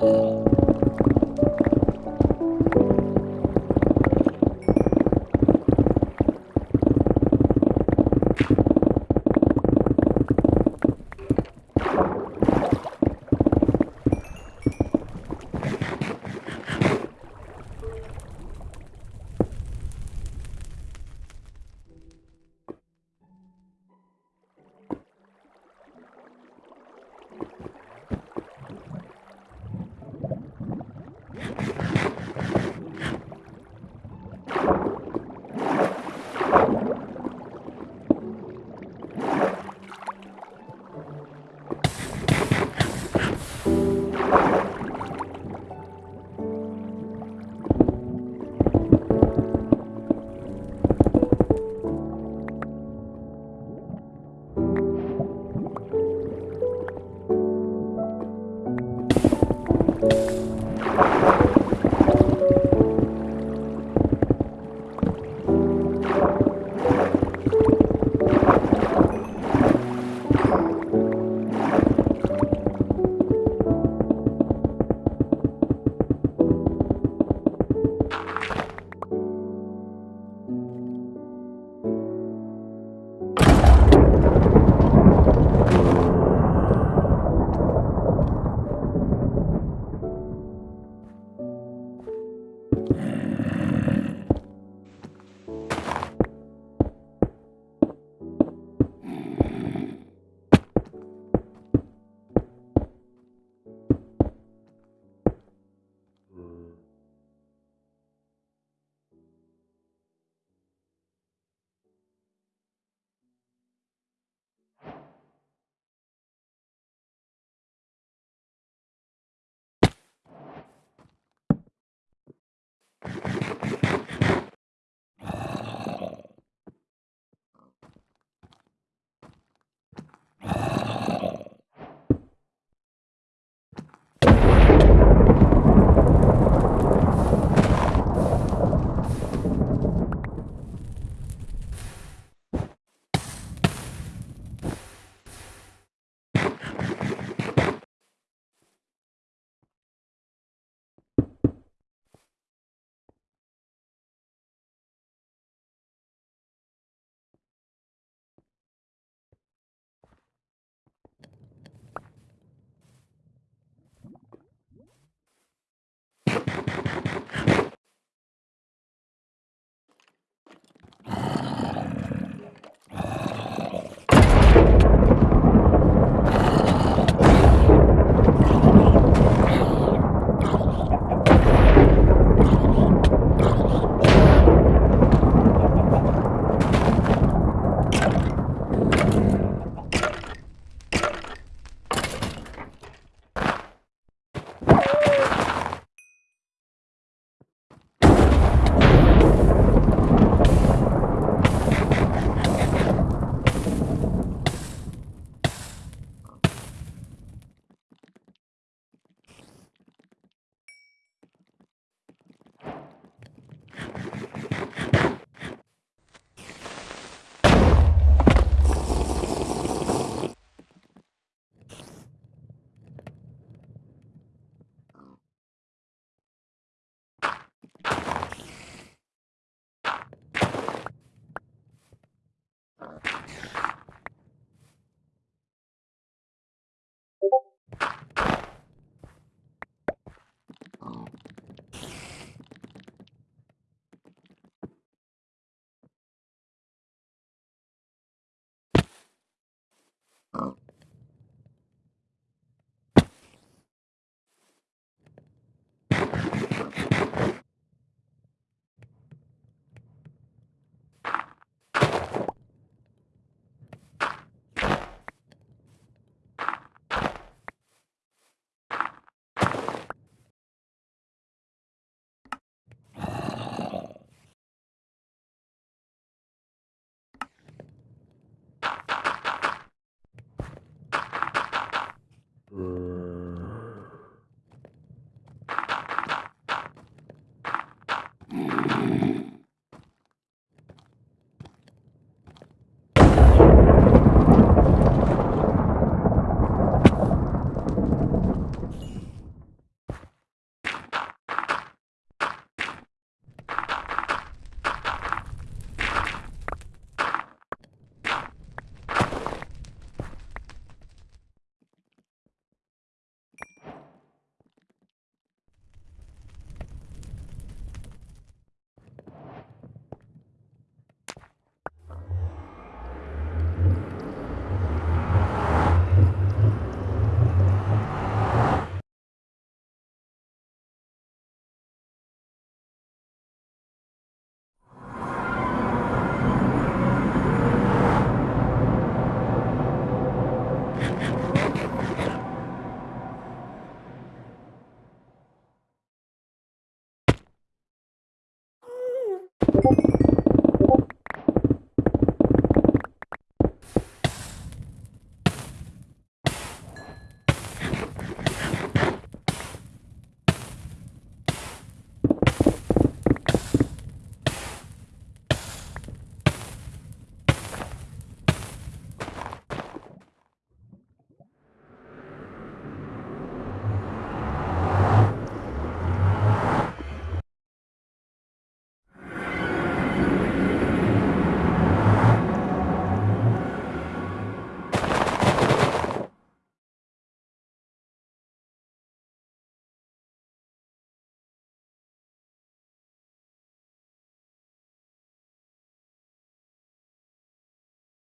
Música